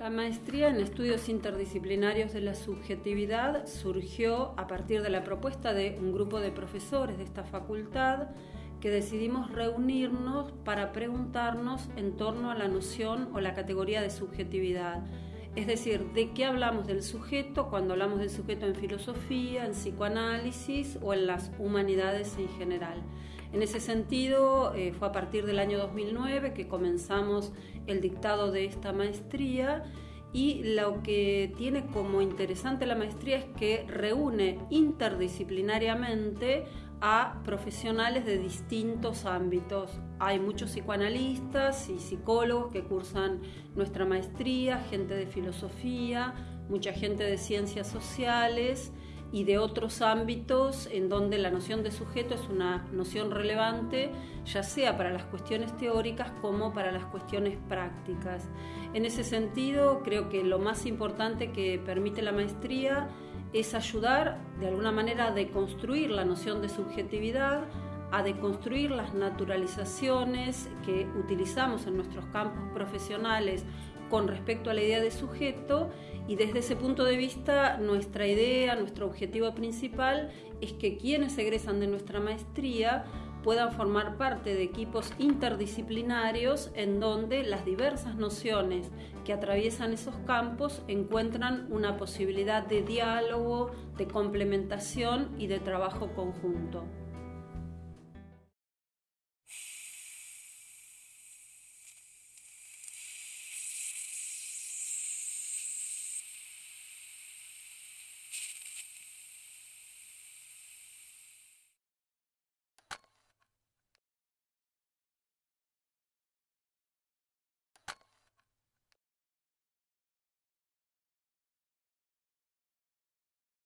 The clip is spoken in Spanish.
La maestría en estudios interdisciplinarios de la subjetividad surgió a partir de la propuesta de un grupo de profesores de esta facultad que decidimos reunirnos para preguntarnos en torno a la noción o la categoría de subjetividad. Es decir, ¿de qué hablamos del sujeto cuando hablamos del sujeto en filosofía, en psicoanálisis o en las humanidades en general? En ese sentido, eh, fue a partir del año 2009 que comenzamos el dictado de esta maestría y lo que tiene como interesante la maestría es que reúne interdisciplinariamente a profesionales de distintos ámbitos. Hay muchos psicoanalistas y psicólogos que cursan nuestra maestría, gente de filosofía, mucha gente de ciencias sociales y de otros ámbitos en donde la noción de sujeto es una noción relevante, ya sea para las cuestiones teóricas como para las cuestiones prácticas. En ese sentido, creo que lo más importante que permite la maestría es ayudar de alguna manera a deconstruir la noción de subjetividad, a deconstruir las naturalizaciones que utilizamos en nuestros campos profesionales con respecto a la idea de sujeto y desde ese punto de vista nuestra idea, nuestro objetivo principal es que quienes egresan de nuestra maestría puedan formar parte de equipos interdisciplinarios en donde las diversas nociones que atraviesan esos campos encuentran una posibilidad de diálogo, de complementación y de trabajo conjunto.